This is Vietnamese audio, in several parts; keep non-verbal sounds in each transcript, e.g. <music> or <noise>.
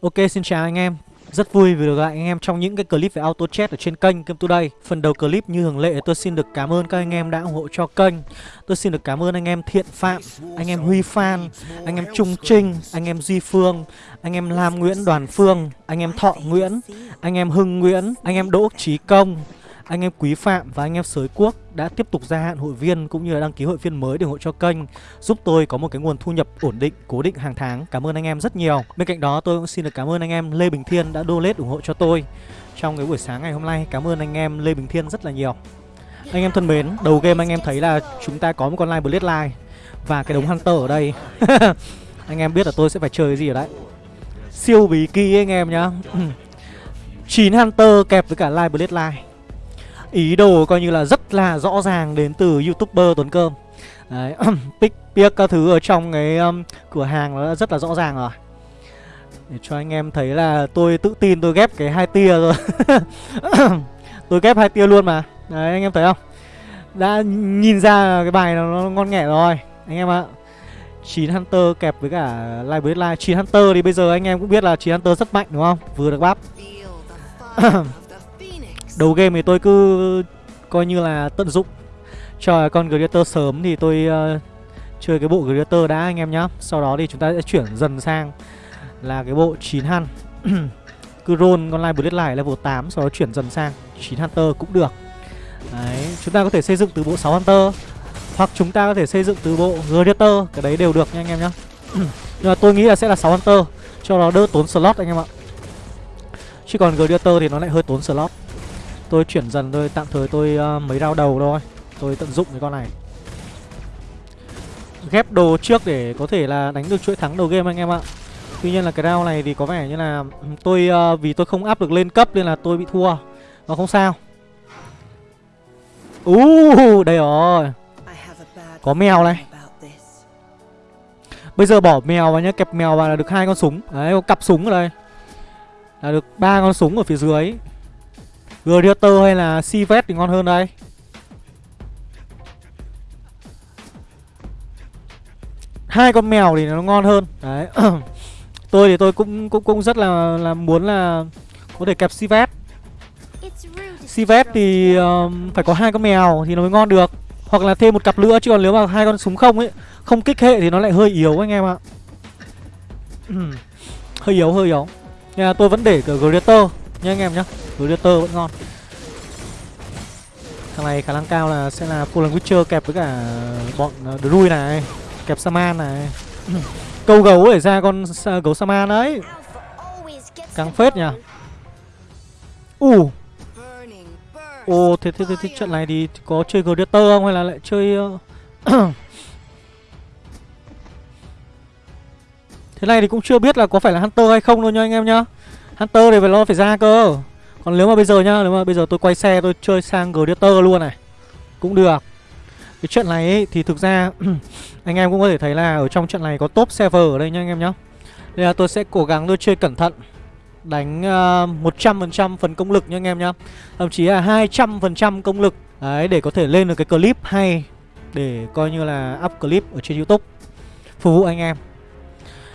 Ok xin chào anh em Rất vui vì được gặp anh em trong những cái clip về auto chat ở trên kênh Game Today Phần đầu clip như thường lệ tôi xin được cảm ơn các anh em đã ủng hộ cho kênh Tôi xin được cảm ơn anh em Thiện Phạm, anh em Huy Phan, anh em Trung Trinh, anh em Duy Phương Anh em Lam Nguyễn Đoàn Phương, anh em Thọ Nguyễn, anh em Hưng Nguyễn, anh em Đỗ Trí Công anh em Quý Phạm và anh em Sới Quốc đã tiếp tục gia hạn hội viên cũng như là đăng ký hội viên mới để ủng hộ cho kênh giúp tôi có một cái nguồn thu nhập ổn định cố định hàng tháng. Cảm ơn anh em rất nhiều. Bên cạnh đó tôi cũng xin được cảm ơn anh em Lê Bình Thiên đã donate ủng hộ cho tôi trong cái buổi sáng ngày hôm nay. Cảm ơn anh em Lê Bình Thiên rất là nhiều. Anh em thân mến, đầu game anh em thấy là chúng ta có một con line Bloodline và cái đống Hunter ở đây. <laughs> anh em biết là tôi sẽ phải chơi cái gì ở đấy. Siêu bí kỳ anh em nhá. <clears throat> 9 Hunter kẹp với cả line Bloodline ý đồ coi như là rất là rõ ràng đến từ youtuber Tuấn Cơm. Đấy, <clears throat> pick pick các thứ ở trong cái um, cửa hàng nó rất là rõ ràng rồi. Để cho anh em thấy là tôi tự tin tôi ghép cái hai tia rồi. <clears throat> Tôi ghép hai tia luôn mà. Đấy anh em thấy không? Đã nhìn ra cái bài nó, nó ngon nghẻ rồi Anh em ạ. 9 Hunter kẹp với cả Live Live 9 Hunter thì bây giờ anh em cũng biết là 9 Hunter rất mạnh đúng không? Vừa được bắp. <clears throat> Đầu game thì tôi cứ coi như là tận dụng cho con Greater sớm thì tôi uh, chơi cái bộ Greater đã anh em nhá. Sau đó thì chúng ta sẽ chuyển dần sang là cái bộ 9 Hun. <clears throat> cứ roll con Live Bloodline level 8 sau đó chuyển dần sang 9 Hunter cũng được. Đấy, chúng ta có thể xây dựng từ bộ 6 Hunter hoặc chúng ta có thể xây dựng từ bộ Greater, cái đấy đều được nha anh em nhá. <clears throat> Nhưng mà tôi nghĩ là sẽ là 6 Hunter cho nó đỡ tốn slot anh em ạ. Chứ còn Greater thì nó lại hơi tốn slot. Tôi chuyển dần thôi tạm thời tôi uh, mấy rau đầu thôi. Tôi tận dụng cái con này. Ghép đồ trước để có thể là đánh được chuỗi thắng đầu game anh em ạ. Tuy nhiên là cái round này thì có vẻ như là ừ, tôi uh, vì tôi không áp được lên cấp nên là tôi bị thua. Nó không sao. Uh, đây rồi. Có mèo này. Bây giờ bỏ mèo vào nhá, kẹp mèo vào là được hai con súng. Đấy, có cặp súng ở đây. Là được ba con súng ở phía dưới. Gladiator hay là Sivet thì ngon hơn đây? Hai con mèo thì nó ngon hơn. Đấy. <clears throat> Tôi thì tôi cũng cũng cũng rất là là muốn là có thể kẹp Sivet. Sivet thì um, phải có hai con mèo thì nó mới ngon được. Hoặc là thêm một cặp nữa chứ còn nếu mà hai con súng không ấy không kích hệ thì nó lại hơi yếu anh em ạ. <clears throat> Hơi yếu hơi yếu. Nên là tôi vẫn để cả nhá anh em nhá Predator vẫn ngon. Thằng này khả năng cao là sẽ là Fallen Witcher kẹp với cả bọn ờ, Druid này Kẹp Saman này. <clears throat> Câu gấu để ra con ờ, gấu Saman đấy căng phết nhỉ. Uh Ồ thế, thế, thế, thế trận này thì có chơi Predator không hay là lại chơi. Ờ, <clears throat> thế này thì cũng chưa biết là có phải là Hunter hay không đâu nha anh em nhá. Hunter thì phải lo phải ra cơ. Còn nếu mà bây giờ nhá Nếu mà bây giờ tôi quay xe tôi chơi sang Gladiator luôn này Cũng được. Cái chuyện này ấy, thì thực ra <clears throat> Anh em cũng có thể thấy là ở trong trận này có top server ở đây nha anh em nhá. Nên là tôi sẽ cố gắng tôi chơi cẩn thận Đánh ờ, uh, 100% phần công lực nha anh em nhá. Thậm chí là 200% công lực. Đấy để có thể lên được cái clip hay Để coi như là up clip ở trên youtube. Phục vụ anh em.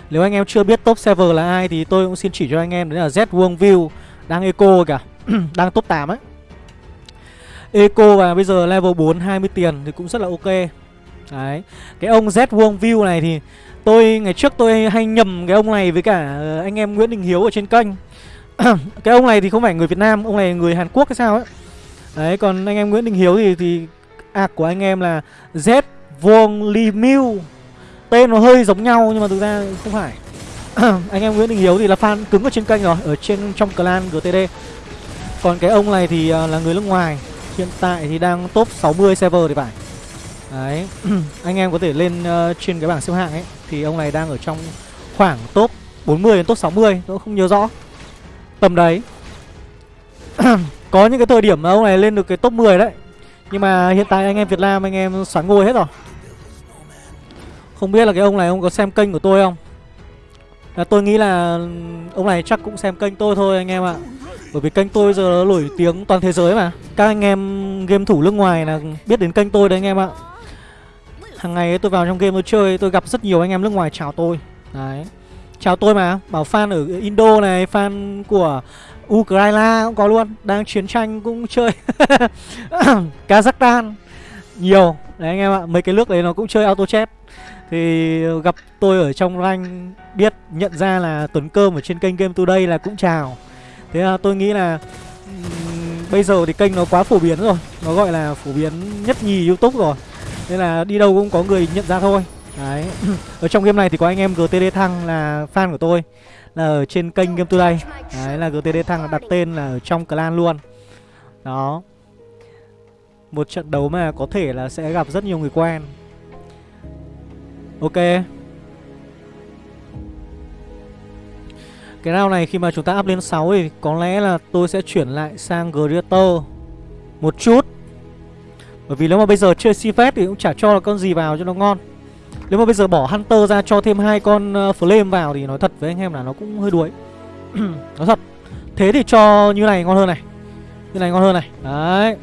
Nếu anh em chưa biết top server là ai Thì tôi cũng xin chỉ cho anh em, Đấy là Z Wong View đang eco cả, <clears throat> Đang top 8 ấy. Eco và bây giờ level 4 20 tiền thì cũng rất là ok. Đấy, Cái ông Z Wong View này thì Tôi, ngày trước tôi hay nhầm cái ông này với cả ờ, anh em Nguyễn Đình Hiếu ở trên kênh. <clears throat> Cái ông này thì không phải người Việt Nam, Ông này người Hàn Quốc hay sao ấy. Đấy, còn anh em Nguyễn Đình Hiếu thì thì ạc của anh em là Z Wong Li Miu Tên nó hơi giống nhau nhưng mà thực ra không phải. <clears throat> Anh em Nguyễn Đình Hiếu thì là fan cứng ở trên kênh rồi ở trên trong clan GTD còn cái ông này thì à, là người nước ngoài. Hiện tại thì đang top 60 server thì phải. Đấy. <clears throat> Anh em có thể lên uh, trên cái bảng xếp hạng ấy. Thì ông này đang ở trong khoảng top 40 đến top 60 tôi không nhớ rõ. Tầm đấy. <clears throat> Có những cái thời điểm mà ông này lên được cái top 10 đấy. Nhưng mà hiện tại anh em Việt Nam anh em xoắn ngôi hết rồi không biết là cái ông này ông có xem kênh của tôi không? Là tôi nghĩ là ông này chắc cũng xem kênh tôi thôi anh em ạ. Bởi vì kênh tôi giờ nổi tiếng toàn thế giới mà. Các anh em game thủ nước ngoài là biết đến kênh tôi đấy anh em ạ. Hàng ngày tôi vào trong game tôi chơi, tôi gặp rất nhiều anh em nước ngoài chào tôi. Đấy. Chào tôi mà, Bảo fan ở Indo này, Fan của Ukraine cũng có luôn, Đang chiến tranh cũng chơi. <laughs> Kazakhstan. Nhiều. Đấy anh em ạ, Mấy cái nước đấy nó cũng chơi auto chat thì gặp tôi ở trong rank Biết nhận ra là Tuấn Cơm ở trên kênh Game Today là cũng chào. Thế là tôi nghĩ là um, Bây giờ thì kênh nó quá phổ biến rồi Nó gọi là phổ biến nhất nhì Youtube rồi. Nên là đi đâu cũng có người nhận ra thôi. Đấy <clears throat> Ở trong game này thì có anh em GTD Thăng là fan của tôi Là ở trên kênh Game Today. Đấy là GTD Thăng đặt tên là ở trong clan luôn. Đó. Một trận đấu mà có thể là sẽ gặp rất nhiều người quen. Ok. Cái round này khi mà chúng ta up lên 6 thì có lẽ là tôi sẽ chuyển lại sang Greater Một chút. Bởi vì nếu mà bây giờ chơi Sifet thì cũng chả cho là con gì vào cho nó ngon. Nếu mà bây giờ bỏ Hunter ra cho thêm hai con ờ, Flame vào thì nói thật với anh em là nó cũng hơi đuối. <clears throat> Nói thật. Thế thì cho như này ngon hơn này. Như này ngon hơn này. Đấy.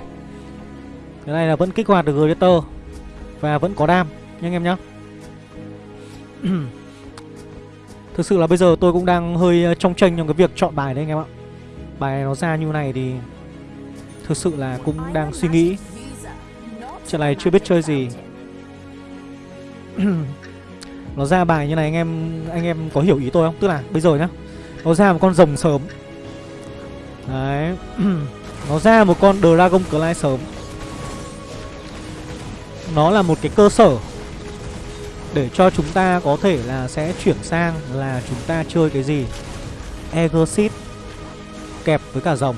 Cái này là vẫn kích hoạt được Greater Và vẫn có đam. Nha anh em nhá. <clears throat> Thực sự là bây giờ tôi cũng đang hơi ờ, trong tranh trong cái việc chọn bài đấy anh em ạ. Bài này nó ra như này thì Thực sự là cũng đang suy nghĩ. Trận này chưa biết chơi gì. <clears throat> Nó ra bài như này anh em anh em có hiểu ý tôi không? Tức là bây giờ nhá, nó ra một con rồng sớm. Đấy. <clears throat> Nó ra một con dragon clay sớm. Nó là một cái cơ sở để cho chúng ta có thể là sẽ chuyển sang là chúng ta chơi cái gì? Exit kẹp với cả rồng.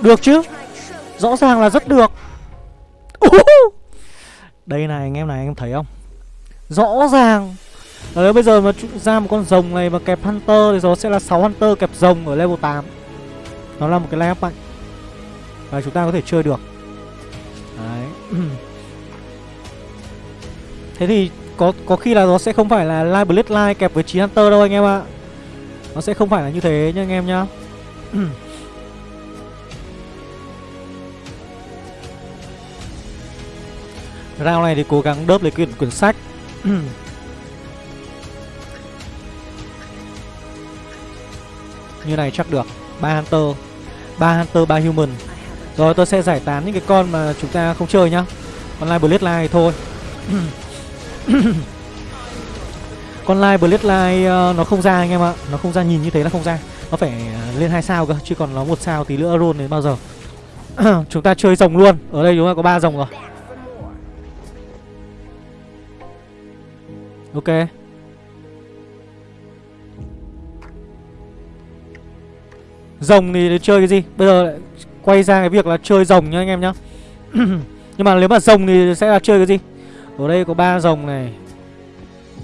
Được chứ? Rõ ràng là rất được. Đây này, anh em này, anh em thấy không? Rõ ràng. Đấy, bây giờ mà ra một con rồng này mà kẹp Hunter Thì nó sẽ là 6 Hunter kẹp rồng ở level 8 Nó là một cái line mạnh. Và chúng ta có thể chơi được. Đấy. <clears throat> Thế thì có có khi là nó sẽ không phải là Live Blade Line kẹp với 9 Hunter đâu anh em ạ. Nó sẽ không phải là như thế nha anh em nhá. <clears throat> Round này thì cố gắng đớp lấy quyển quyển sách. <clears throat> Như này chắc được. Ba Hunter. Ba Hunter, ba Human. Rồi tôi sẽ giải tán những cái con mà chúng ta không chơi nhá. Con Live Bloodline thôi. <clears throat> <coughs> Con Live blade lai ờ, nó không ra anh em ạ. Nó không ra nhìn như thế là không ra. Nó phải ờ, lên hai sao cơ, Chứ còn nó một sao tí nữa roll đến bao giờ. <coughs> Chúng ta chơi rồng luôn. Ở đây chúng ta có ba rồng rồi. Ok. Rồng thì chơi cái gì? Bây giờ lại quay ra cái việc là chơi rồng nhá anh em nhá. <coughs> Nhưng mà nếu mà rồng thì sẽ là chơi cái gì? Ở đây có ba rồng này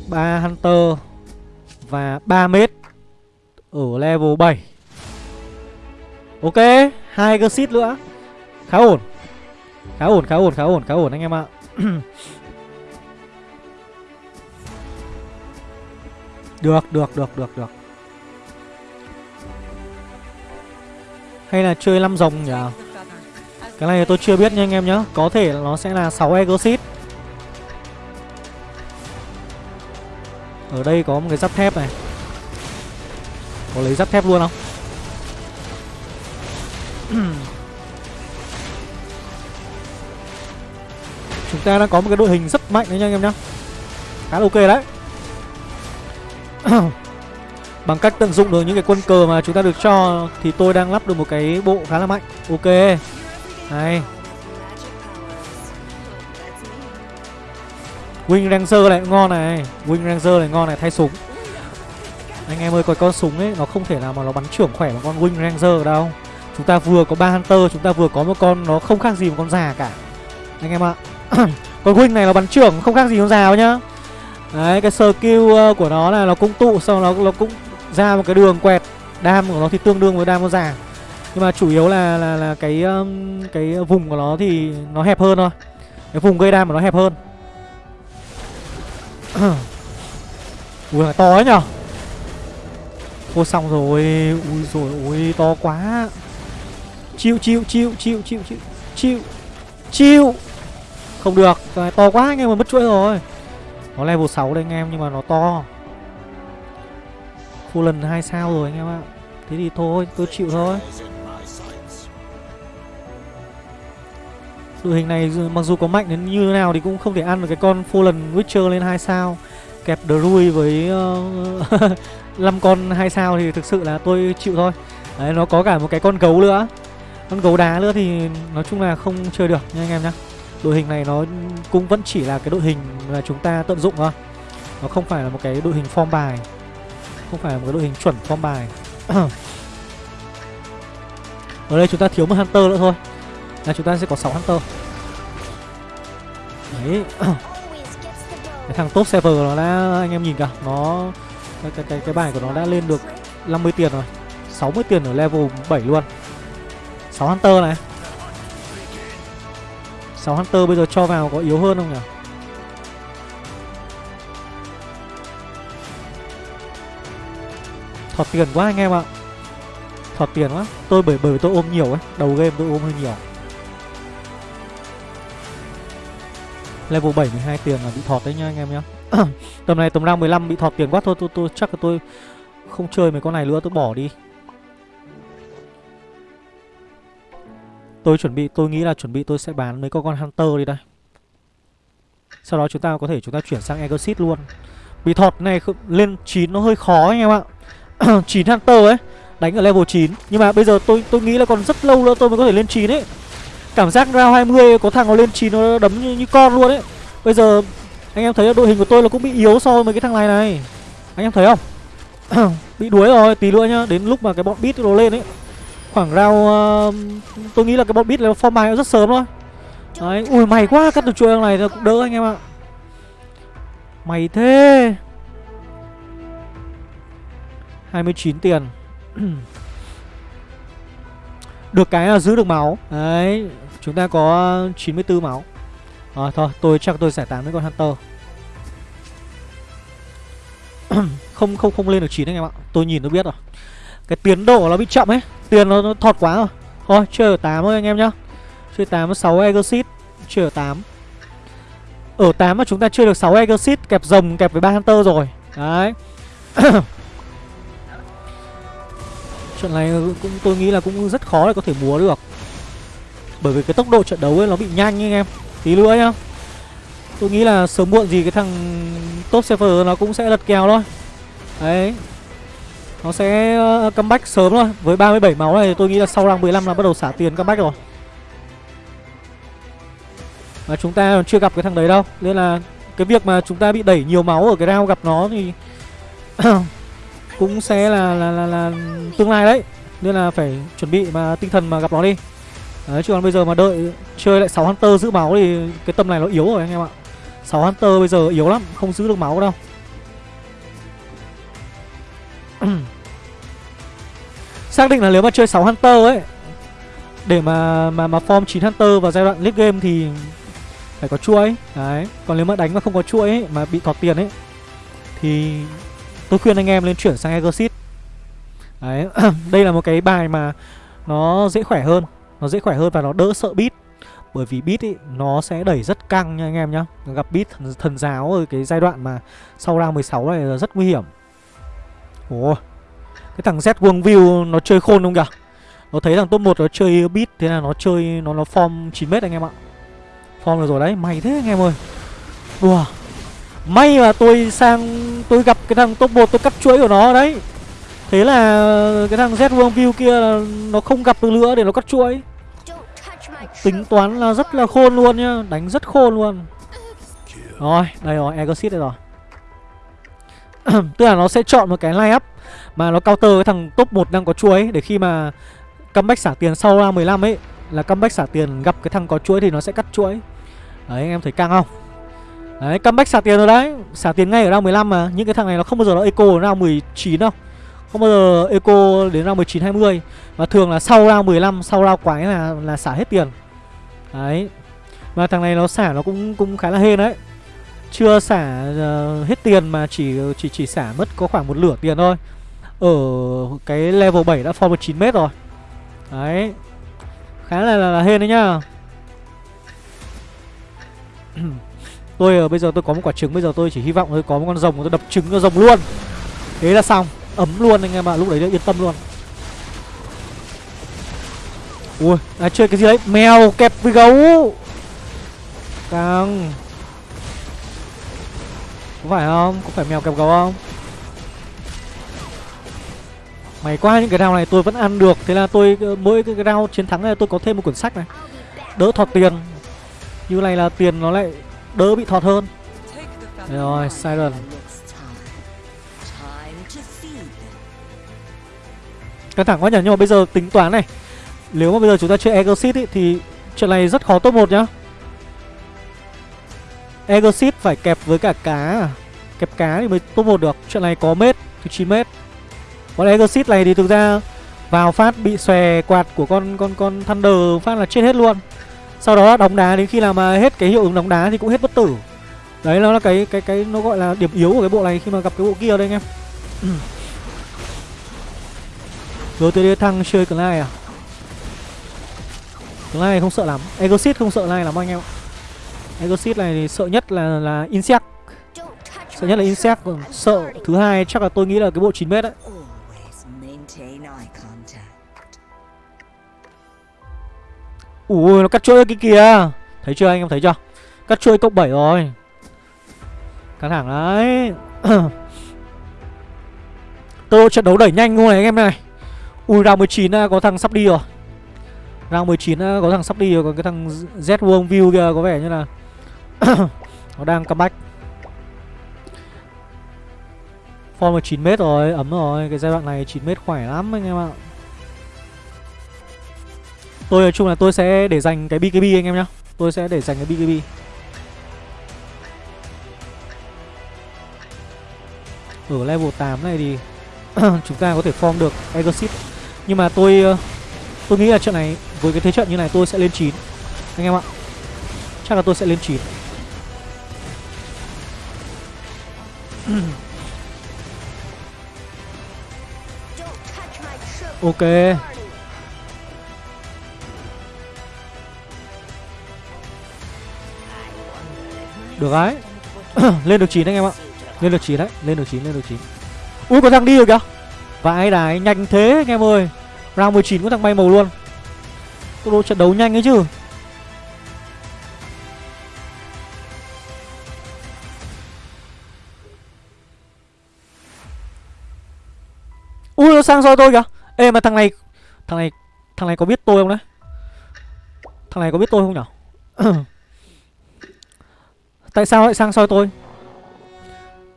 ba Hunter Và 3 mét Ở level 7 Ok hai cơ xít nữa. Khá ổn Khá ổn khá ổn khá ổn khá ổn anh em ạ. <clears throat> Được, được, được, được, được. Hay là chơi 5 rồng nhỉ? Cái này tôi chưa biết nha anh em nhá. Có thể là nó sẽ là 6 Exit Ở đây có một cái giáp thép này. Có lấy giáp thép luôn không? <clears throat> Chúng ta đang có một cái đội hình rất mạnh đấy nha anh em nhá. Khá là ok đấy. <clears throat> Bằng cách tận dụng được những cái quân cờ mà chúng ta được cho Thì tôi đang lắp được một cái bộ khá là mạnh. Ok. Này. Wing Ranger này ngon này. Wing Ranger này ngon này thay súng. Anh em ơi coi con súng ấy Nó không thể nào mà nó bắn trưởng khỏe bằng con Wing Ranger đâu. Chúng ta vừa có ba Hunter Chúng ta vừa có một con nó không khác gì một con già cả. Anh em ạ <clears throat> Con Wing này nó bắn trưởng không khác gì con già đâu nhá. Đấy cái skill ờ, của nó là nó cũng tụ Xong nó nó cũng ra một cái đường quẹt. Đam của nó thì tương đương với đam con già. Nhưng mà chủ yếu là là, là cái um, cái vùng của nó thì nó hẹp hơn thôi. Cái vùng gây đam của nó hẹp hơn. <coughs> Ui là to ấy nhở? Thôi xong rồi. Ui rồi ui to quá. Chịu chịu chịu chịu chịu chịu Chịu Chịu. Không được, Cái này to quá, anh em mà mất chuỗi rồi. Nó level 6 đây anh em, nhưng mà nó to. Full lần hai sao rồi anh em ạ. Thế thì thôi, tôi chịu thôi. Đội hình này mặc dù có mạnh đến như thế nào thì cũng không thể ăn được cái con Fallen Witcher lên hai sao. Kẹp Drui với ờ, <laughs> uh, 5 con hai sao thì thực sự là tôi chịu thôi. Đấy nó có cả một cái con gấu nữa. Con gấu đá nữa thì nói chung là không chơi được nha anh em nhá. Đội hình này nó cũng vẫn chỉ là cái đội hình mà chúng ta tận dụng thôi. Nó không phải là một cái đội hình form bài. Không phải là một cái đội hình chuẩn form bài. <clears throat> Ở đây chúng ta thiếu một hunter nữa thôi là chúng ta sẽ có 6 hunter. Đấy. Cái thằng top server nó đã anh em nhìn kìa nó cái, cái cái cái bài của nó đã lên được 50 tiền rồi. 60 tiền ở level 7 luôn. 6 hunter này. 6 hunter bây giờ cho vào có yếu hơn không nhỉ? Thọt tiền quá anh em ạ. Thọt tiền quá. Tôi bởi bởi tôi ôm nhiều ấy đầu game tôi ôm hơi nhiều level 7 12 tiền là bị thọt đấy nha anh em nhá. <clears throat> Tầm này tầm round 15 bị thọt tiền quá, thôi tôi tôi chắc là tôi không chơi mấy con này nữa, tôi bỏ đi. Tôi chuẩn bị, tôi nghĩ là chuẩn bị tôi sẽ bán mấy con con hunter đi đây. Sau đó chúng ta có thể, chúng ta chuyển sang exit luôn. Bị thọt này lên 9 nó hơi khó anh em ạ. <clears throat> 9 hunter ấy, đánh ở level 9 nhưng mà bây giờ tôi tôi nghĩ là còn rất lâu nữa tôi mới có thể lên 9 ấy cảm giác round 20 có thằng nó lên 9 nó đấm như, như con luôn ấy. Bây giờ anh em thấy là đội hình của tôi là cũng bị yếu so với cái thằng này này. Anh em thấy không? <clears throat> Bị đuối rồi tí nữa nhá đến lúc mà cái bọn bit nó lên ấy. Khoảng round uh, um, tôi nghĩ là cái bọn bit là form bài rất sớm thôi. Đấy ui mày quá cắt được chuỗi này cũng đỡ anh em ạ. Mày thế. 29 tiền. <clears throat> Được cái là giữ được máu. Đấy Chúng ta có 94 máu. À, Thôi tôi chắc tôi giải tán với con Hunter. <clears throat> Không không không lên được 9 anh em ạ. Tôi nhìn tôi biết rồi. Cái tiến độ nó bị chậm ấy. Tiền nó, nó thọt quá rồi. Thôi chơi ở 8 thôi anh em nhá. Chơi 8 6 Exit Chơi ở 8 Ở 8 mà chúng ta chơi được 6 Exit Kẹp rồng kẹp với 3 Hunter rồi. Đấy. <clears throat> Chuyện này cũng tôi nghĩ là cũng rất khó để có thể múa được. Bởi vì cái tốc độ trận đấu ấy nó bị nhanh anh em. Tí nữa nhá. Tôi nghĩ là sớm muộn gì cái thằng top server nó cũng sẽ lật kèo thôi. Đấy. Nó sẽ ờ, comeback sớm thôi. Với 37 máu này tôi nghĩ là sau rang 15 là bắt đầu xả tiền comeback rồi. Mà chúng ta còn chưa gặp cái thằng đấy đâu. Nên là cái việc mà chúng ta bị đẩy nhiều máu ở cái round gặp nó thì <coughs> cũng sẽ là là, là là tương lai đấy. Nên là phải chuẩn bị mà tinh thần mà gặp nó đi đấy chứ còn bây giờ mà đợi chơi lại 6 hunter giữ máu thì cái tâm này nó yếu rồi anh em ạ. 6 hunter bây giờ yếu lắm không giữ được máu đâu. <clears throat> Xác định là nếu mà chơi 6 hunter ấy để mà mà mà form 9 hunter vào giai đoạn late game thì phải có chuỗi. Đấy còn nếu mà đánh mà không có chuỗi ấy, mà bị thọt tiền ấy thì Tôi khuyên anh em lên chuyển sang Exit Đấy, <clears throat> đây là một cái bài mà nó dễ khỏe hơn. Nó dễ khỏe hơn và nó đỡ sợ bit Bởi vì bit ý, nó sẽ đẩy rất căng nha anh em nhá. Gặp bit thần, thần giáo ở cái giai đoạn mà sau round 16 này là rất nguy hiểm. Ồ, cái thằng Z quang View nó chơi khôn không kìa? Nó thấy thằng top 1 nó chơi bit Thế là nó chơi, nó nó form 9m anh em ạ. Form rồi đấy, mày thế anh em ơi. Đùa May mà tôi sang tôi gặp cái thằng top 1 tôi cắt chuỗi của nó đấy. Thế là cái thằng Z quang View kia là nó không gặp được nữa để nó cắt chuỗi. Tính toán là rất là khôn luôn nhá Đánh rất khôn luôn. Rồi, đây rồi, Exit đây rồi. <clears throat> Tức là nó sẽ chọn một cái line up Mà nó counter cái thằng top 1 đang có chuỗi Để khi mà comeback xả tiền sau ra 15 ấy Là comeback xả tiền gặp cái thằng có chuỗi thì nó sẽ cắt chuỗi. Đấy anh em thấy căng không? Đấy, comeback xả tiền rồi đấy. Xả tiền ngay ở round 15 mà Những cái thằng này nó không bao giờ nó eco ở round 19 đâu. Không bao giờ eco đến round 19, 20 Và thường là sau round 15, sau round quái là là xả hết tiền. Đấy. Mà thằng này nó xả nó cũng cũng khá là hên đấy. Chưa xả uh, hết tiền mà chỉ chỉ chỉ xả mất có khoảng một lửa tiền thôi. Ở cái level 7 đã form được 9m rồi. Đấy. Khá là, là, là hên đấy nhá. <clears throat> Tôi uh, bây giờ tôi có một quả trứng Bây giờ tôi chỉ hy vọng tôi có một con rồng Tôi đập trứng cho rồng luôn. Thế là xong ấm luôn anh em ạ lúc đấy yên tâm luôn. Ui à, chơi cái gì đấy? Mèo kẹp với gấu. Càng. Có phải không? Có phải mèo kẹp gấu không? Mày qua những cái round này tôi vẫn ăn được. Thế là tôi ờ, mỗi cái round chiến thắng này tôi có thêm một quyển sách này. Đỡ thọt tiền. Như này là tiền nó lại đỡ bị thọt hơn. Rồi siren. Căng thẳng quá nhỉ nhưng mà bây giờ tính toán này. Nếu mà bây giờ chúng ta chơi Exit ý, thì chuyện này rất khó top một nhá. Exit phải kẹp với cả cá? À? Kẹp cá thì mới top một được. Chuyện này có mét thì 9 mét Còn Exit này thì thực ra Vào phát bị xòe quạt của con con con Thunder phát là chết hết luôn. Sau đó đóng đá đến khi nào mà hết cái hiệu ứng đóng đá thì cũng hết bất tử. Đấy nó là cái cái cái nó gọi là điểm yếu của cái bộ này khi mà gặp cái bộ kia đây anh em. GTD thăng chơi Clyde à? Clyde không sợ lắm. Exit không sợ Clyde lắm anh em ạ. Exit này thì sợ nhất là là Insect. Sợ nhất là Insect, Còn sợ thứ hai chắc là tôi nghĩ là cái bộ 9m đấy. Ui, nó cắt chuỗi cái kìa Thấy chưa anh em, thấy chưa? Cắt chuỗi cộng 7 rồi. Căng thẳng đấy. <coughs> Tôi trận đấu đẩy nhanh luôn này anh em này. Ui round 19 có thằng sắp đi rồi. Round 19 có thằng sắp đi rồi Còn cái thằng Z World View kia có vẻ như là <coughs> Nó đang comeback. Form là 9m rồi, ấm rồi Cái giai đoạn này 9m khỏe lắm anh em ạ. Tôi nói chung là tôi sẽ để dành cái BKB anh em nhá. Tôi sẽ để dành cái BKB Ở level 8 này thì <coughs> Chúng ta có thể form được Exit nhưng mà tôi ờ, Tôi nghĩ là trận này Với cái thế trận như này tôi sẽ lên 9 Anh em ạ. Chắc là tôi sẽ lên 9 <coughs> Ok. Được đấy. <coughs> Lên được 9 anh em ạ. Lên được 9 đấy. Lên được 9 lên được 9 Ui có thằng đi rồi kìa. Vãi đái nhanh thế anh em ơi Round 19 có thằng bay màu luôn. Tốc độ trận đấu nhanh ấy chứ. Ui, nó sang soi tôi kìa. Ê, mà thằng này Thằng này Thằng này có biết tôi không đấy? Thằng này có biết tôi không nhở? <coughs> Tại sao lại sang soi tôi?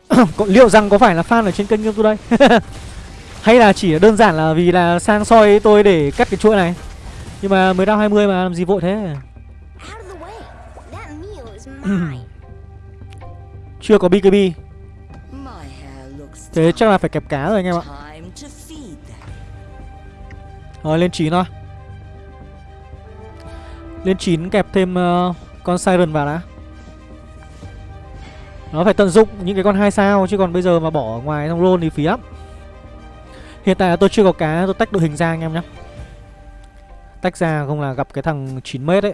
<coughs> Liệu rằng có phải là fan ở trên kênh tôi đây <laughs> Hay là chỉ đơn giản là vì là sang soi tôi để cắt cái chuỗi này? Nhưng mà mới đau 20 mà làm gì vội thế? <clears throat> Chưa có BKB Thế chắc là phải kẹp cá rồi anh em ạ. Rồi lên 9 thôi. Lên 9 kẹp thêm uh, con Siren vào đã. Nó phải tận dụng những cái con hai sao Chứ còn bây giờ mà bỏ ngoài trong roll thì phí lắm. Hiện tại là tôi chưa có cá, Tôi tách đội hình ra anh em nhé Tách ra không là gặp cái thằng 9m ấy.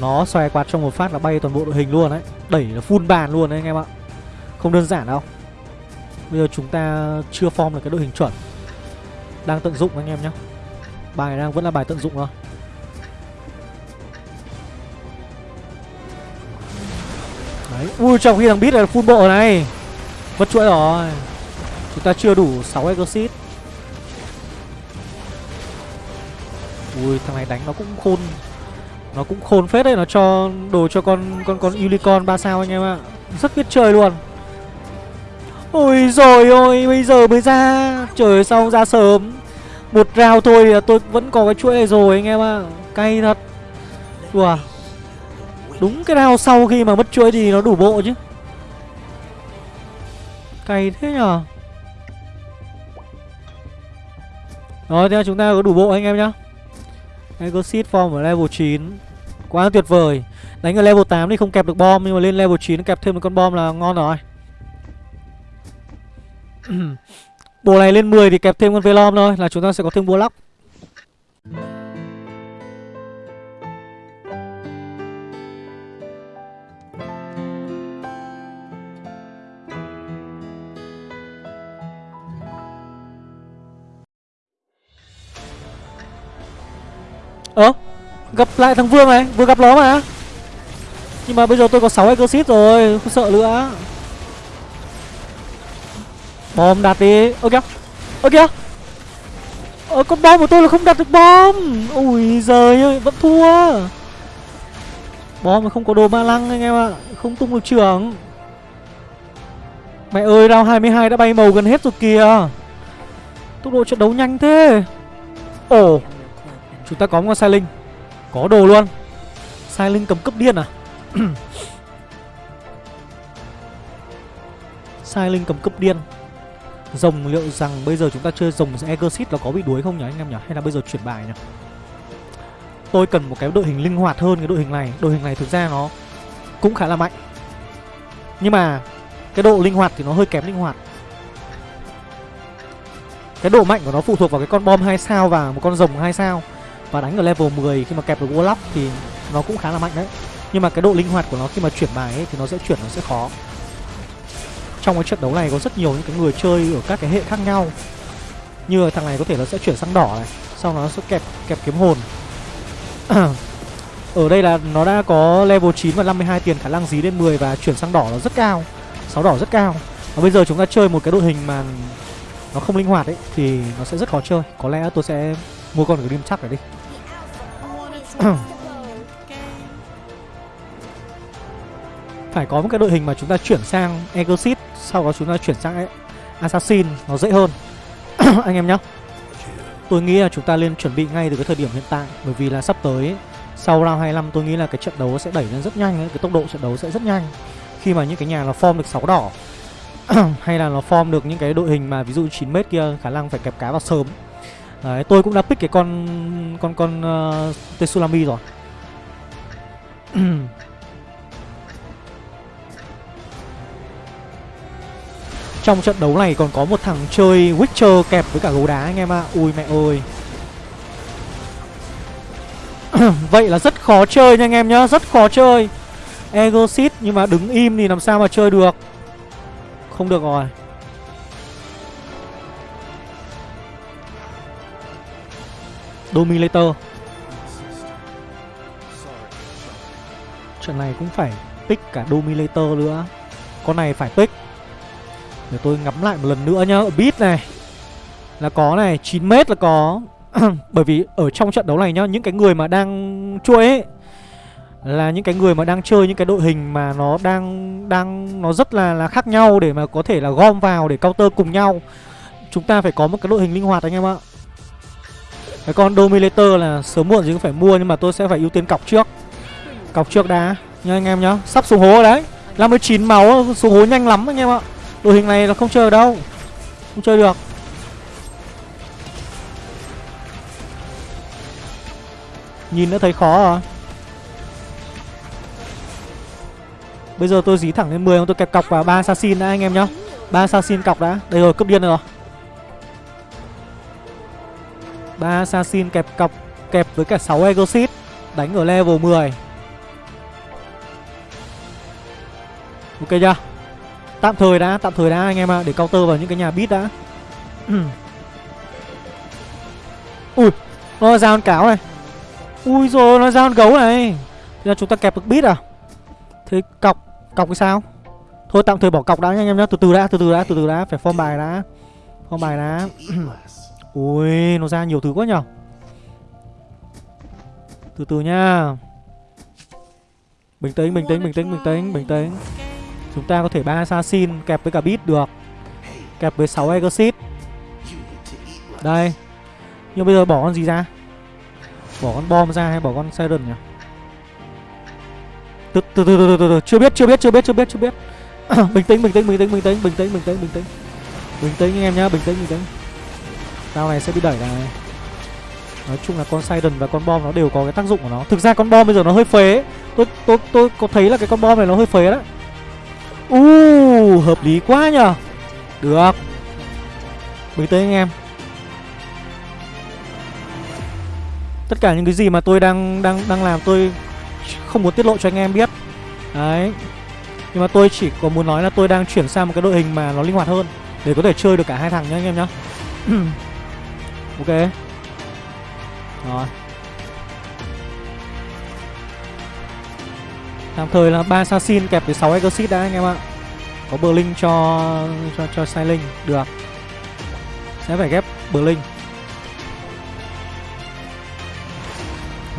Nó xoay quạt trong một phát là bay toàn bộ đội hình luôn đấy Đẩy là full bàn luôn đấy anh em ạ. Không đơn giản đâu. Bây giờ chúng ta chưa form được cái đội hình chuẩn. Đang tận dụng anh em nhé Bài đang, vẫn là bài tận dụng thôi. Đấy, Ui, trong khi thằng Beat là full bộ này. Mất chuỗi rồi. Chúng ta chưa đủ 6 exit Ui, thằng này đánh nó cũng khôn. Nó cũng khôn phết đấy, Nó cho đồ cho con con con unicorn 3 sao anh em ạ. Rất biết chơi luôn. Ôi rồi ôi Bây giờ mới ra. Trời sao ra sớm? Một rào thôi thì tôi vẫn có cái chuỗi này rồi anh em ạ. Cay thật. Đùa Đúng cái rào sau khi mà mất chuỗi thì nó đủ bộ chứ. Cay thế nhở? Rồi theo chúng ta có đủ bộ anh em nhá. Exit form ở level 9 Quá tuyệt vời. Đánh ở level 8 thì không kẹp được bom, Nhưng mà lên level 9 kẹp thêm một con bom là ngon rồi. <clears throat> Bộ này lên 10 thì kẹp thêm con Velom thôi, Là chúng ta sẽ có thêm Warlock. Ơ, Gặp lại thằng Vương này, Vừa gặp nó mà. Nhưng mà bây giờ tôi có 6 exit rồi, Không sợ nữa. Bom đặt đi. Ơ kìa Ơ kìa. Ờ con bom của tôi là không đặt được bom. Ui giời ơi, Vẫn thua. Bom mà không có đồ ma lăng anh em ạ, Không tung được trưởng. Mẹ ơi, round 22 đã bay màu gần hết rồi kìa. Tốc độ trận đấu nhanh thế. Ồ. Chúng ta có một con sai linh. Có đồ luôn. Sai linh cầm cấp điên à? <clears throat> Sai linh cầm cấp điên. Rồng liệu rằng bây giờ chúng ta chơi rồng Exit nó có bị đuối không nhỉ, anh em nhỉ? Hay là bây giờ chuyển bài nhỉ? Tôi cần một cái đội hình linh hoạt hơn cái đội hình này. Đội hình này thực ra nó cũng khá là mạnh. Nhưng mà cái độ linh hoạt thì nó hơi kém linh hoạt. Cái độ mạnh của nó phụ thuộc vào cái con bom 2 sao và một con rồng 2 sao. Và đánh ở level 10 khi mà kẹp được Warlock thì nó cũng khá là mạnh đấy. Nhưng mà cái độ linh hoạt của nó khi mà chuyển bài ấy thì nó sẽ chuyển, nó sẽ khó. Trong cái trận đấu này có rất nhiều những cái người chơi ở các cái hệ khác nhau. Như thằng này có thể nó sẽ chuyển sang đỏ này, Sau nó sẽ kẹp kẹp kiếm hồn. <clears throat> Ở đây là nó đã có level 9 và 52 tiền khả năng dí lên 10 và chuyển sang đỏ nó rất cao. Sáu đỏ rất cao. Và bây giờ chúng ta chơi một cái đội hình mà nó không linh hoạt ấy, thì nó sẽ rất khó chơi. Có lẽ tôi sẽ mua con cái đêm chắc này đi phải có một cái đội hình mà chúng ta chuyển sang Exit sau đó chúng ta chuyển sang Assassin, nó dễ hơn. <coughs> Anh em nhá. Tôi nghĩ là chúng ta nên chuẩn bị ngay từ cái thời điểm hiện tại, bởi vì là sắp tới, sau round 25 tôi nghĩ là cái trận đấu sẽ đẩy lên rất nhanh ấy. cái tốc độ trận đấu sẽ rất nhanh. Khi mà những cái nhà nó form được 6 đỏ, <coughs> hay là nó form được những cái đội hình mà ví dụ 9 mét kia, khả năng phải kẹp cá vào sớm. Đấy, tôi cũng đã pick cái con con con ờ, uh, Tetsulami rồi. <clears throat> Trong trận đấu này còn có một thằng chơi Witcher kẹp với cả gấu đá anh em ạ. À. Ui mẹ ơi. <clears throat> Vậy là rất khó chơi nha anh em nhá Rất khó chơi. Exit nhưng mà đứng im thì làm sao mà chơi được? Không được rồi. Dominator. Trận này cũng phải pick cả Dominator nữa. Con này phải pick. Để tôi ngắm lại một lần nữa nhá. Beat này Là có này 9m là có. <clears throat> Bởi vì ở trong trận đấu này nhá, Những cái người mà đang chuỗi ấy là những cái người mà đang chơi những cái đội hình mà nó đang đang, nó rất là là khác nhau để mà có thể là gom vào để counter cùng nhau. Chúng ta phải có một cái đội hình linh hoạt anh em ạ. Cái con Dominator là sớm muộn gì cũng phải mua nhưng mà tôi sẽ phải ưu tiên cọc trước. Cọc trước đã nha anh em nhá. Sắp xuống hố rồi đấy. 59 máu xuống hố nhanh lắm anh em ạ. Đội hình này là không chơi đâu. Không chơi được. Nhìn đã thấy khó rồi. Bây giờ tôi dí thẳng lên 10 tôi kẹp cọc vào ba assassin đã anh em nhá. ba assassin cọc đã. Đây rồi, cướp điên rồi ba assassin kẹp cọc kẹp với cả 6 exit đánh ở level 10. Ok chưa? Tạm thời đã, tạm thời đã anh em ạ, à, để counter vào những cái nhà bit đã. <clears throat> Ui, nó ra con cáo này. Ui rồi nó ra con gấu này. Thế là chúng ta kẹp được bit à? Thế cọc Cọc cái sao Thôi tạm thời bỏ cọc đã nha anh em nhá Từ từ đã, từ từ đã, từ từ đã Phải form bài đã Form bài đã <clears throat> Ui, nó ra nhiều thứ quá nhở Từ từ nha Bình tĩnh, bình tĩnh, bình tĩnh, bình tĩnh, bình tĩnh Chúng ta có thể ba assassin kẹp với cả beat được Kẹp với 6 exit Đây Nhưng bây giờ bỏ con gì ra Bỏ con bom ra hay bỏ con siren nhỉ từ từ từ từ từ, từ. chưa biết chưa biết chưa biết chưa biết chưa biết bình tĩnh bình tĩnh bình tĩnh bình tĩnh bình tĩnh bình tĩnh bình tĩnh bình tĩnh anh em nhá bình tĩnh bình tĩnh tao này sẽ bị đẩy này. Nói chung là con siren và con bom nó đều có cái tác dụng của nó. Thực ra con bom bây giờ nó hơi phế. Tôi tôi tôi có thấy là cái con bom này nó hơi phế đấy. U uh, hợp lý quá nhở được. Bình tĩnh anh em. Tất cả những cái gì mà tôi đang đang đang làm tôi không muốn tiết lộ cho anh em biết. Đấy. Nhưng mà tôi chỉ có muốn nói là tôi đang chuyển sang một cái đội hình mà nó linh hoạt hơn. Để có thể chơi được cả hai thằng nhá anh em nhá. <clears throat> ok. Rồi. Tạm thời là ba assassin kẹp với 6 exit đã, anh em ạ. Có bờ cho cho cho sailing được. Sẽ phải ghép bờ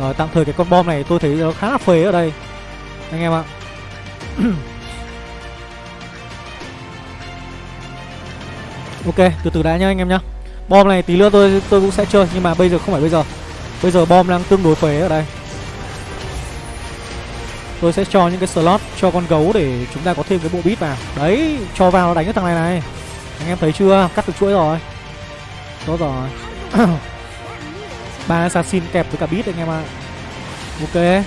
rồi, tạm thời cái con bom này tôi thấy nó khá là phế ở đây, anh em ạ. <clears throat> Ok, từ từ đã nhá, anh em nhá. Bom này tí nữa tôi tôi cũng sẽ chơi Nhưng mà bây giờ không phải bây giờ. Bây giờ bom đang tương đối phế ở đây. Tôi sẽ cho những cái slot cho con gấu để chúng ta có thêm cái bộ bit vào. Đấy, cho vào đánh cái thằng này này. Anh em thấy chưa? Cắt được chuỗi rồi. Tốt rồi. Ba assassin kẹp với cả bit anh em ạ. Ok.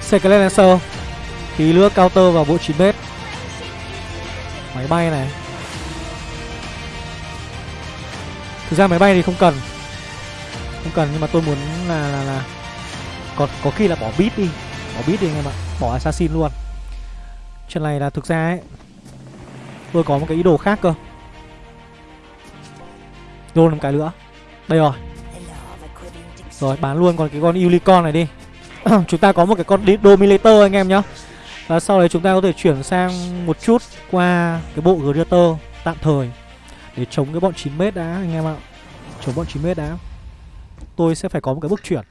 Secret Lancer. Tí nữa counter vào bộ 9m Máy bay này. Thực ra máy bay thì không cần. Không cần nhưng mà tôi muốn là là, là còn có khi là bỏ bit đi. Bỏ bit đi anh em ạ. Bỏ assassin luôn. Chuyện này là thực ra ấy tôi có một cái ý đồ khác cơ. Roll một cái nữa. Đây rồi. Rồi bán luôn còn cái con unicorn này đi. <clears throat> Chúng ta có một cái con dominator anh em nhá. Và sau đấy chúng ta có thể chuyển sang một chút qua cái bộ Greater tạm thời để chống cái bọn 9 mét đã, anh em ạ. Chống bọn 9 mét đã. Tôi sẽ phải có một cái bước chuyển.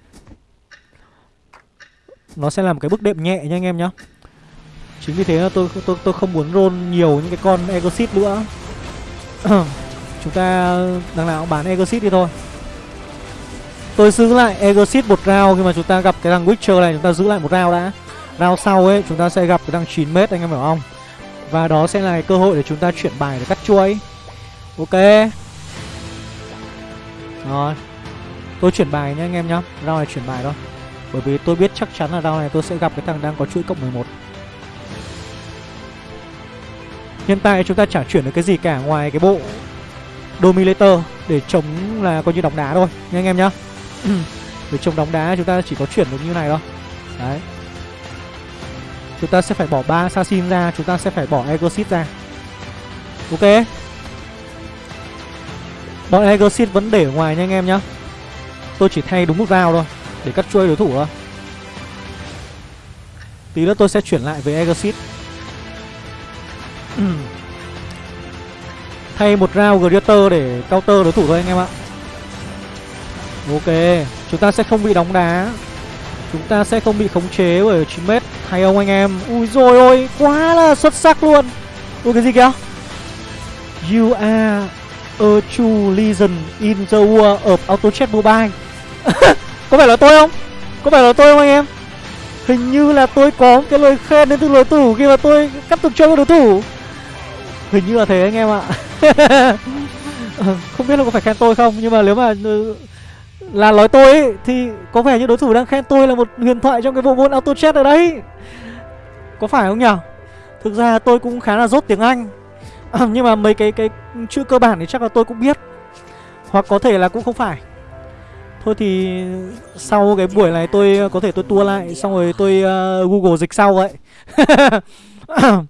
Nó sẽ làm cái bước đệm nhẹ nha anh em nhá. Chính vì thế là tôi tôi tôi không muốn roll nhiều những cái con exit nữa. <clears throat> Chúng ta, đằng nào cũng bán exit đi thôi. Tôi giữ lại exit một round khi mà chúng ta gặp cái thằng witcher này, chúng ta giữ lại một round đã. Round sau ấy, chúng ta sẽ gặp cái thằng 9 mét, anh em hiểu không? Và đó sẽ là cơ hội để chúng ta chuyển bài để cắt chuối ok. Rồi. Tôi chuyển bài nhá anh em nhá. Round này chuyển bài thôi. Bởi vì tôi biết chắc chắn là round này tôi sẽ gặp cái thằng đang có chuỗi cộng 11 Hiện tại chúng ta chả chuyển được cái gì cả ngoài cái bộ Dominator để chống là coi như đóng đá thôi nha anh em nhá. <clears throat> Để chống đóng đá chúng ta chỉ có chuyển được như này thôi. Đấy. Chúng ta sẽ phải bỏ ba assassin ra, Chúng ta sẽ phải bỏ Exit ra. Ok. Bọn Exit vẫn để ở ngoài nha anh em nhá. Tôi chỉ thay đúng một round thôi, để cắt chuôi đối thủ thôi. Tí nữa tôi sẽ chuyển lại với Exit <clears throat> Thay một round Greater để counter đối thủ thôi anh em ạ. Ok, Chúng ta sẽ không bị đóng đá. Chúng ta sẽ không bị khống chế bởi 9m Hay không anh em? Ui rồi ôi, Quá là xuất sắc luôn. Ui, cái gì kìa? You are a true legend in the war of AutoChat Mobile <laughs> Có phải là tôi không? Có phải là tôi không anh em? Hình như là tôi có cái lời khen đến từ đối thủ khi mà tôi cắt tục chơi với đối thủ Hình như là thế anh em ạ <laughs> Không biết là có phải khen tôi không Nhưng mà nếu mà ừ, là nói tôi ấy, Thì có vẻ như đối thủ đang khen tôi là một huyền thoại trong cái bộ môn auto chat ở đấy Có phải không nhỉ? Thực ra tôi cũng khá là dốt tiếng Anh Ờ, nhưng mà mấy cái cái chữ cơ bản thì chắc là tôi cũng biết. Hoặc có thể là cũng không phải. Thôi thì sau cái buổi này tôi có thể tôi tua lại Xong rồi tôi uh, Google dịch sau vậy. <coughs>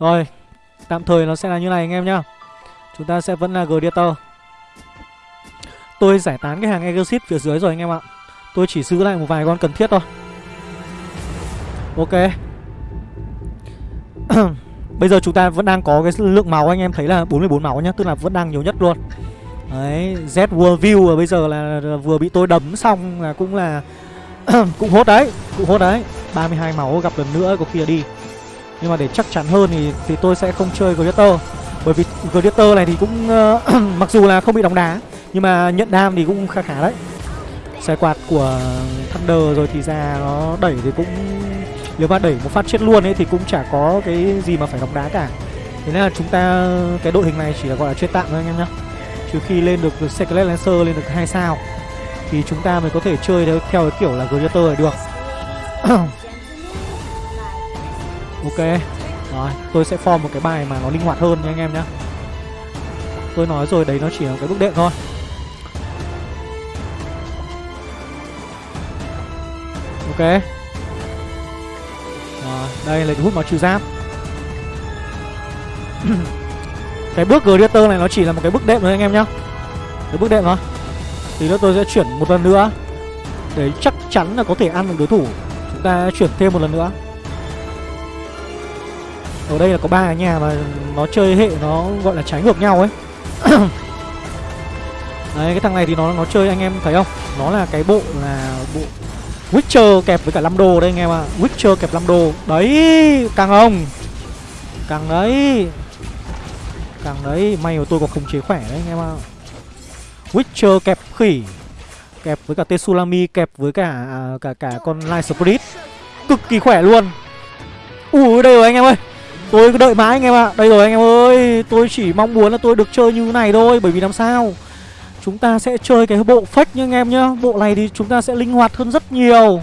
Rồi Tạm thời nó sẽ là như này anh em nhá. Chúng ta sẽ vẫn là Gladiator Tôi giải tán cái hàng Exit phía dưới rồi anh em ạ. Tôi chỉ giữ lại một vài con cần thiết thôi. Ok. <coughs> Bây giờ chúng ta vẫn đang có cái lượng máu anh em thấy là 44 máu nhá Tức là vẫn đang nhiều nhất luôn Đấy, Z World View bây giờ là vừa bị tôi đấm xong là cũng là <clears throat> cũng hốt đấy, cũng hốt đấy. 32 máu gặp lần nữa có khi là đi. Nhưng mà để chắc chắn hơn thì thì tôi sẽ không chơi Gladiator. Bởi vì Gladiator này thì cũng <clears throat> mặc dù là không bị đóng đá nhưng mà nhận đam thì cũng khá khá đấy. Xe quạt của Thunder rồi thì ra nó đẩy thì cũng nếu mà đẩy một phát chết luôn ấy thì cũng chả có cái gì mà phải đóng đá cả. Thế nên là chúng ta cái đội hình này chỉ là gọi là chơi tạm thôi anh em nhá. Trừ khi lên được Secret Lancer lên được hai sao Thì chúng ta mới có thể chơi theo, theo cái kiểu là Greater này được <clears throat> Ok Rồi tôi sẽ form một cái bài mà nó linh hoạt hơn nha anh em nhá Tôi nói rồi đấy nó chỉ là cái bước đệm thôi Ok đây là hút máu trừ giáp. <clears throat> Cái bước Gladiator này nó chỉ là một cái bước đệm thôi anh em nhá. Cái bước đệm thôi. Thì nữa tôi sẽ chuyển một lần nữa. Để chắc chắn là có thể ăn được đối thủ. Chúng ta chuyển thêm một lần nữa. Ở đây là có ba cái nhà mà nó chơi hệ nó gọi là trái ngược nhau ấy. <clears throat> Đấy, cái thằng này thì nó nó chơi anh em thấy không? Nó là cái bộ là bộ Witcher kẹp với cả 5 đồ đây anh em ạ. À. Witcher kẹp 5 đồ Đấy càng không Càng đấy. Càng đấy. May mà tôi có khống chế khỏe đấy anh em ạ. À. Witcher kẹp khỉ. Kẹp với cả Tetsulami Kẹp với cả à, cả cả con Light Spirit. Cực kỳ khỏe luôn. Ui đây rồi anh em ơi. Tôi cứ đợi mãi anh em ạ. À. Đây rồi anh em ơi. Tôi chỉ mong muốn là tôi được chơi như này thôi Bởi vì làm sao? Chúng ta sẽ chơi cái bộ fake nha anh em nhá. Bộ này thì chúng ta sẽ linh hoạt hơn rất nhiều.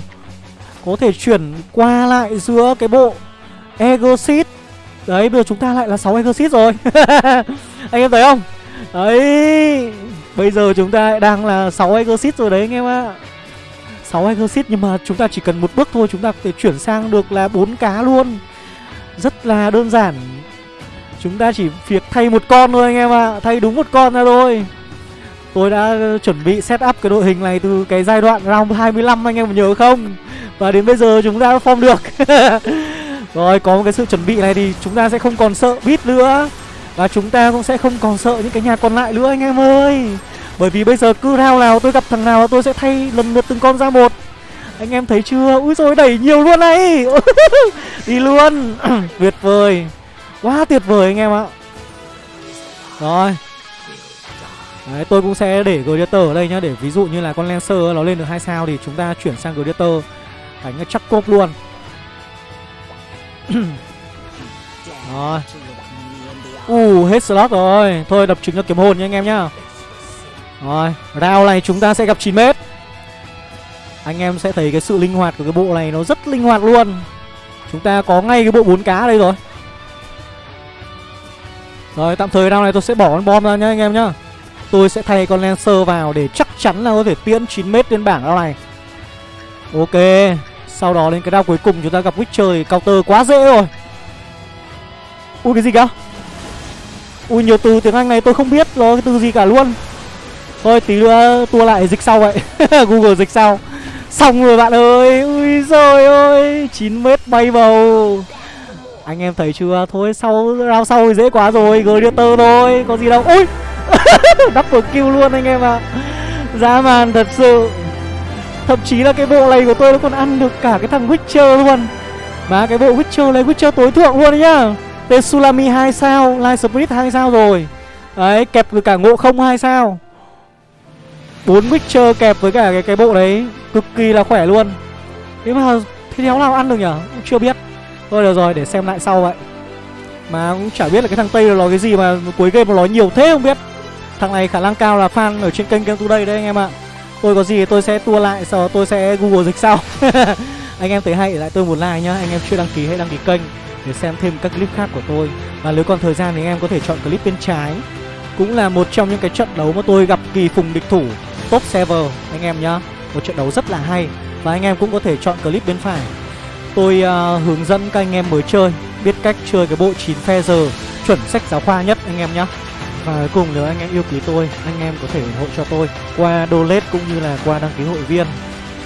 Có thể chuyển qua lại giữa cái bộ Egosit. Đấy, bây giờ chúng ta lại là 6 Egosit rồi. <laughs> Anh em thấy không? Đấy, Bây giờ chúng ta đang là 6 Exit rồi đấy anh em ạ. 6 Exit nhưng mà chúng ta chỉ cần một bước thôi, Chúng ta có thể chuyển sang được là bốn cá luôn. Rất là đơn giản. Chúng ta chỉ việc thay một con thôi anh em ạ. Thay đúng một con ra thôi. Tôi đã chuẩn bị set up cái đội hình này từ cái giai đoạn round 25 anh em nhớ không? Và đến bây giờ chúng ta đã form được. <laughs> Rồi, có một cái sự chuẩn bị này thì chúng ta sẽ không còn sợ beat nữa. Và chúng ta cũng sẽ không còn sợ những cái nhà còn lại nữa, anh em ơi. Bởi vì bây giờ cứ round nào tôi gặp thằng nào tôi sẽ thay lần lượt từng con ra một. Anh em thấy chưa? Úi rồi đẩy nhiều luôn này. <laughs> Đi luôn. <clears throat> Tuyệt vời. Quá tuyệt vời, anh em ạ. Rồi Đấy, tôi cũng sẽ để Gladiator ở đây nhá Để ví dụ như là con Lancer nó lên được hai sao Thì chúng ta chuyển sang Gladiator. Đánh chắc cốp luôn. <clears throat> Rồi. Uh, hết slot rồi. Thôi đập trứng cho kiếm hồn nha anh em nhá. Rồi, round này chúng ta sẽ gặp 9 mét. Anh em sẽ thấy cái sự linh hoạt của cái bộ này Nó rất linh hoạt luôn. Chúng ta có ngay cái bộ bốn cá đây rồi. Rồi, tạm thời round này tôi sẽ bỏ con bom ra nhá anh em nhá. Tôi sẽ thay con Lancer vào để chắc chắn là có thể tiễn 9m lên bảng đâu này. Ok, Sau đó đến cái đao cuối cùng chúng ta gặp Witcher thì counter quá dễ rồi. Ui, cái gì cả Ui, nhiều từ tiếng Anh này tôi không biết nó cái từ gì cả luôn. Thôi, tí nữa tua lại dịch sau vậy. <laughs> Google dịch sau. Xong rồi, bạn ơi. Ui rồi ơi. 9m bay bầu. Anh em thấy chưa? Thôi, sau, round sau thì dễ quá rồi. Gladiator thôi. Có gì đâu. Ui! <laughs> Double kill luôn anh em ạ. À. Dã man thật sự. Thậm chí là cái bộ này của tôi nó còn ăn được cả cái thằng Witcher luôn. Mà cái bộ Witcher này, Witcher tối thượng luôn đấy nhá. Tetsulami 2 sao, Light Spirit 2 sao rồi. Đấy, kẹp với cả ngộ không 2 sao. Bốn Witcher kẹp với cả cái cái bộ đấy, Cực kỳ là khỏe luôn. Thế mà thế đéo nào ăn được nhở? Cũng chưa biết. Thôi được rồi, để xem lại sau vậy. Mà cũng chả biết là cái thằng Tây là nói cái gì mà cuối game nó nói nhiều thế không biết. Thằng này khả năng cao là fan ở trên kênh Game Today đấy anh em ạ. Tôi có gì tôi sẽ tua lại Sau đó tôi sẽ Google dịch sau. <laughs> Anh em thấy hay lại tôi một like nhá. Anh em chưa đăng ký hãy đăng ký kênh Để xem thêm các clip khác của tôi. Và nếu còn thời gian thì anh em có thể chọn clip bên trái. Cũng là một trong những cái trận đấu mà tôi gặp kỳ phùng địch thủ Top server anh em nhá. Một trận đấu rất là hay. Và anh em cũng có thể chọn clip bên phải. Tôi uh, hướng dẫn các anh em mới chơi Biết cách chơi cái bộ 9 phe giờ Chuẩn sách giáo khoa nhất anh em nhá và cuối cùng nếu anh em yêu quý tôi, anh em có thể ủng hộ cho tôi qua donate cũng như là qua đăng ký hội viên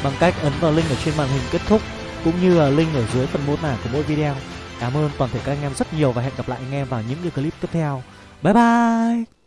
bằng cách ấn vào link ở trên màn hình kết thúc cũng như là link ở dưới phần mô tả của mỗi video. Cảm ơn toàn thể các anh em rất nhiều và hẹn gặp lại anh em vào những cái clip tiếp theo. Bye bye!